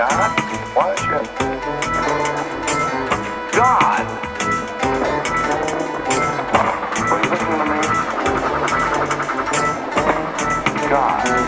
God worship. God. are you listening to me? God.